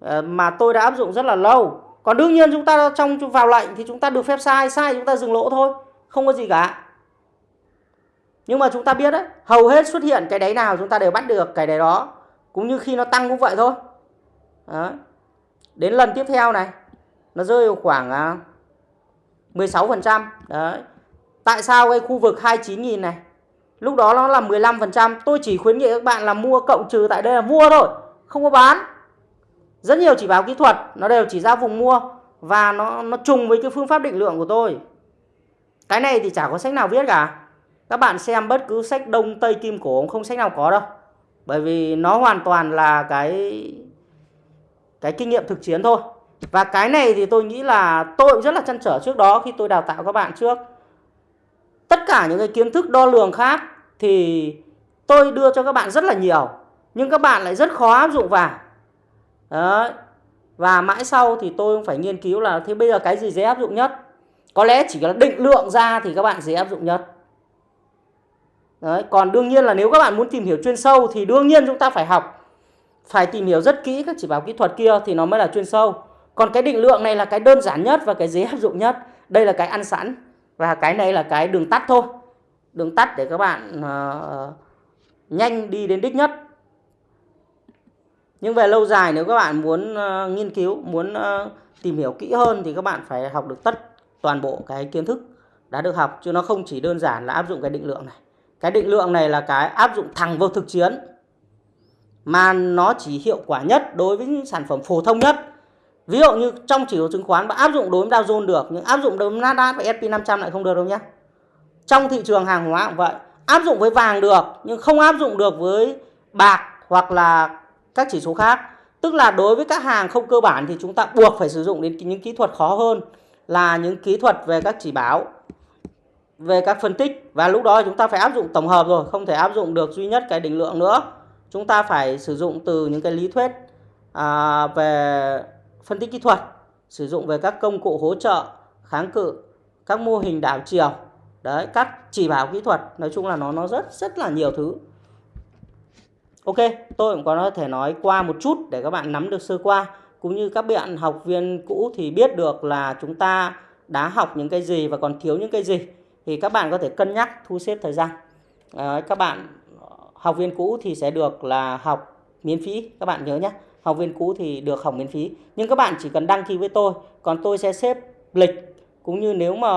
ờ, mà tôi đã áp dụng rất là lâu. Còn đương nhiên chúng ta trong vào lệnh thì chúng ta được phép sai, sai chúng ta dừng lỗ thôi, không có gì cả. Nhưng mà chúng ta biết đấy, hầu hết xuất hiện cái đáy nào chúng ta đều bắt được cái đáy đó. Cũng như khi nó tăng cũng vậy thôi. Đó. Đến lần tiếp theo này, nó rơi vào khoảng à, 16%. Đấy. Tại sao cái khu vực 29.000 này, lúc đó nó là 15%. Tôi chỉ khuyến nghị các bạn là mua cộng trừ tại đây là mua thôi, không có bán. Rất nhiều chỉ báo kỹ thuật, nó đều chỉ ra vùng mua. Và nó, nó trùng với cái phương pháp định lượng của tôi. Cái này thì chả có sách nào viết cả. Các bạn xem bất cứ sách Đông, Tây, Kim Cổ không sách nào có đâu. Bởi vì nó hoàn toàn là cái cái kinh nghiệm thực chiến thôi. Và cái này thì tôi nghĩ là tôi rất là chăn trở trước đó khi tôi đào tạo các bạn trước. Tất cả những cái kiến thức đo lường khác thì tôi đưa cho các bạn rất là nhiều. Nhưng các bạn lại rất khó áp dụng vào. Đấy. Và mãi sau thì tôi phải nghiên cứu là thế bây giờ cái gì dễ áp dụng nhất. có lẽ chỉ là định lượng ra thì các bạn dễ áp dụng nhất Đấy, còn đương nhiên là nếu các bạn muốn tìm hiểu chuyên sâu thì đương nhiên chúng ta phải học. Phải tìm hiểu rất kỹ các chỉ báo kỹ thuật kia thì nó mới là chuyên sâu. Còn cái định lượng này là cái đơn giản nhất và cái dễ áp dụng nhất. Đây là cái ăn sẵn và cái này là cái đường tắt thôi. Đường tắt để các bạn uh, nhanh đi đến đích nhất. Nhưng về lâu dài nếu các bạn muốn uh, nghiên cứu muốn uh, tìm hiểu kỹ hơn thì các bạn phải học được tất toàn bộ cái kiến thức đã được học. Chứ nó không chỉ đơn giản là áp dụng cái định lượng này cái định lượng này là cái áp dụng thẳng vào thực chiến, mà nó chỉ hiệu quả nhất đối với những sản phẩm phổ thông nhất. Ví dụ như trong chỉ số chứng khoán bạn áp dụng đối với Dow Jones được, nhưng áp dụng đối với Nasdaq và S&P 500 lại không được đâu nhé trong thị trường hàng hóa cũng vậy, áp dụng với vàng được, nhưng không áp dụng được với bạc hoặc là các chỉ số khác. Tức là đối với các hàng không cơ bản thì chúng ta buộc phải sử dụng đến những kỹ thuật khó hơn là những kỹ thuật về các chỉ báo về các phân tích. Và lúc đó chúng ta phải áp dụng tổng hợp rồi không thể áp dụng được duy nhất cái định lượng nữa. Chúng ta phải sử dụng từ những cái lý thuyết à, về phân tích kỹ thuật sử dụng về các công cụ hỗ trợ kháng cự các mô hình đảo chiều. Đấy các chỉ báo kỹ thuật nói chung là nó nó rất rất là nhiều thứ. Ok tôi cũng có thể nói qua một chút để các bạn nắm được sơ qua. Cũng như các bạn học viên cũ thì biết được là chúng ta đã học những cái gì và còn thiếu những cái gì thì các bạn có thể cân nhắc thu xếp thời gian. À, các bạn học viên cũ thì sẽ được là học miễn phí các bạn nhớ nhé. Học viên cũ thì được học miễn phí. Nhưng các bạn chỉ cần đăng ký với tôi còn tôi sẽ xếp lịch. Cũng như nếu mà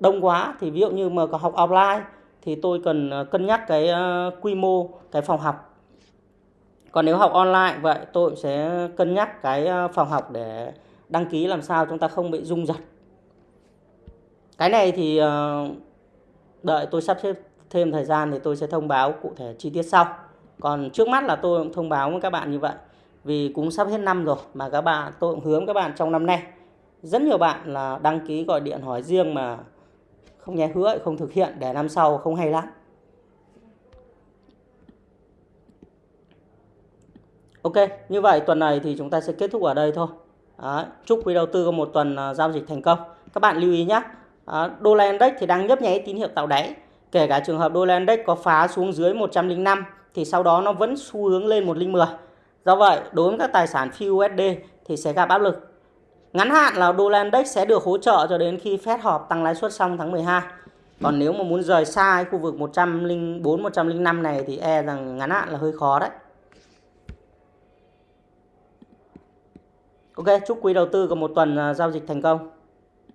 đông quá thì ví dụ như mà có học offline thì tôi cần ờ, cân nhắc cái ờ, quy mô cái phòng học. Còn nếu học online vậy tôi sẽ cân nhắc cái ờ, phòng học để đăng ký làm sao chúng ta không bị rung giật cái này thì ờ, đợi tôi sắp xếp thêm thời gian thì tôi sẽ thông báo cụ thể chi tiết sau còn trước mắt là tôi cũng thông báo với các bạn như vậy vì cũng sắp hết năm rồi mà các bạn tôi cũng hướng các bạn trong năm nay rất nhiều bạn là đăng ký gọi điện hỏi riêng mà không nghe hứa không thực hiện để năm sau không hay lắm Ok, như vậy tuần này thì chúng ta sẽ kết thúc ở đây thôi. Đấy, chúc quý đầu tư có một tuần ờ, giao dịch thành công. Các bạn lưu ý nhé, đô la index thì đang nhấp nháy tín hiệu tạo đáy. Kể cả trường hợp đô la index có phá xuống dưới 105 thì sau đó nó vẫn xu hướng lên 110. Do vậy, đối với các tài sản phi USD thì sẽ gặp áp lực. Ngắn hạn là đô la index sẽ được hỗ trợ cho đến khi Fed họp tăng lãi suất xong tháng 12. Còn nếu mà muốn rời xa khu vực 104 105 này thì e rằng ngắn hạn là hơi khó đấy. Ok, chúc quý đầu tư có một tuần ờ, giao dịch thành công.